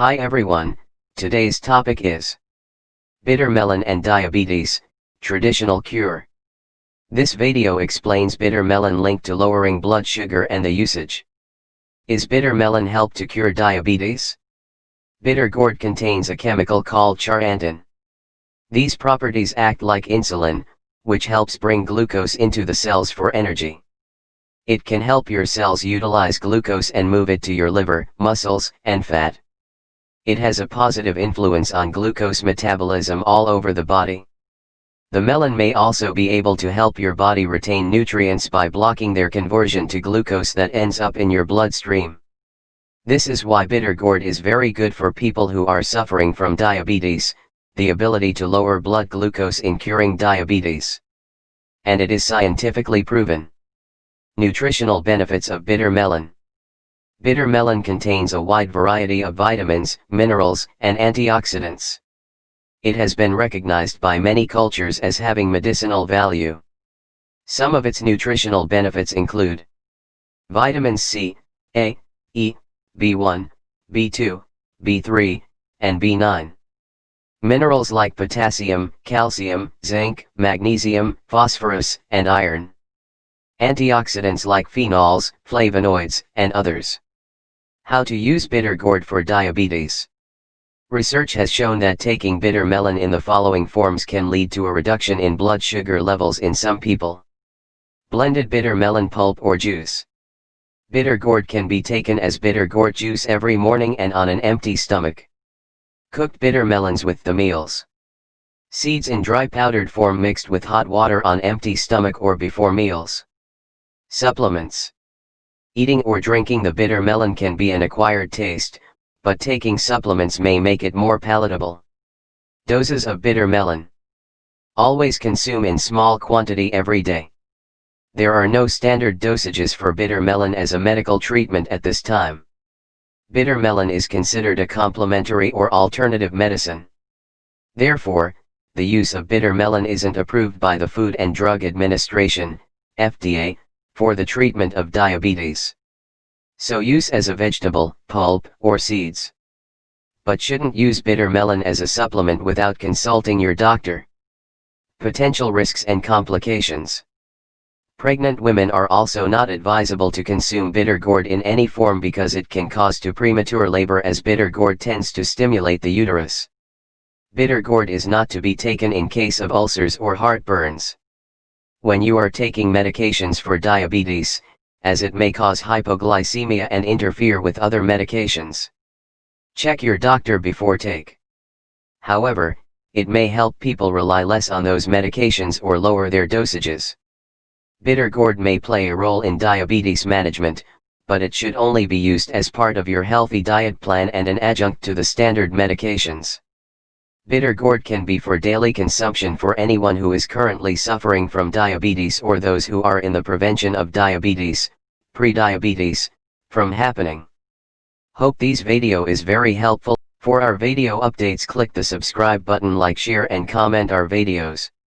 Hi everyone, today's topic is Bitter melon and diabetes, traditional cure. This video explains bitter melon linked to lowering blood sugar and the usage. Is bitter melon help to cure diabetes? Bitter gourd contains a chemical called charantin. These properties act like insulin, which helps bring glucose into the cells for energy. It can help your cells utilize glucose and move it to your liver, muscles, and fat. It has a positive influence on glucose metabolism all over the body. The melon may also be able to help your body retain nutrients by blocking their conversion to glucose that ends up in your bloodstream. This is why bitter gourd is very good for people who are suffering from diabetes, the ability to lower blood glucose in curing diabetes. And it is scientifically proven. Nutritional benefits of bitter melon. Bitter melon contains a wide variety of vitamins, minerals, and antioxidants. It has been recognized by many cultures as having medicinal value. Some of its nutritional benefits include vitamins C, A, E, B1, B2, B3, and B9. Minerals like potassium, calcium, zinc, magnesium, phosphorus, and iron. Antioxidants like phenols, flavonoids, and others. How to use bitter gourd for diabetes. Research has shown that taking bitter melon in the following forms can lead to a reduction in blood sugar levels in some people. Blended bitter melon pulp or juice. Bitter gourd can be taken as bitter gourd juice every morning and on an empty stomach. Cooked bitter melons with the meals. Seeds in dry powdered form mixed with hot water on empty stomach or before meals. Supplements. Eating or drinking the bitter melon can be an acquired taste, but taking supplements may make it more palatable. Doses of bitter melon. Always consume in small quantity every day. There are no standard dosages for bitter melon as a medical treatment at this time bitter melon is considered a complementary or alternative medicine. Therefore, the use of bitter melon isn't approved by the Food and Drug Administration, FDA, for the treatment of diabetes. So use as a vegetable, pulp, or seeds. But shouldn't use bitter melon as a supplement without consulting your doctor. Potential risks and complications. Pregnant women are also not advisable to consume bitter gourd in any form because it can cause to premature labor as bitter gourd tends to stimulate the uterus. Bitter gourd is not to be taken in case of ulcers or heartburns. When you are taking medications for diabetes, as it may cause hypoglycemia and interfere with other medications. Check your doctor before take. However, it may help people rely less on those medications or lower their dosages. Bitter gourd may play a role in diabetes management, but it should only be used as part of your healthy diet plan and an adjunct to the standard medications. Bitter gourd can be for daily consumption for anyone who is currently suffering from diabetes or those who are in the prevention of diabetes, pre-diabetes, from happening. Hope these video is very helpful. For our video updates click the subscribe button like share and comment our videos.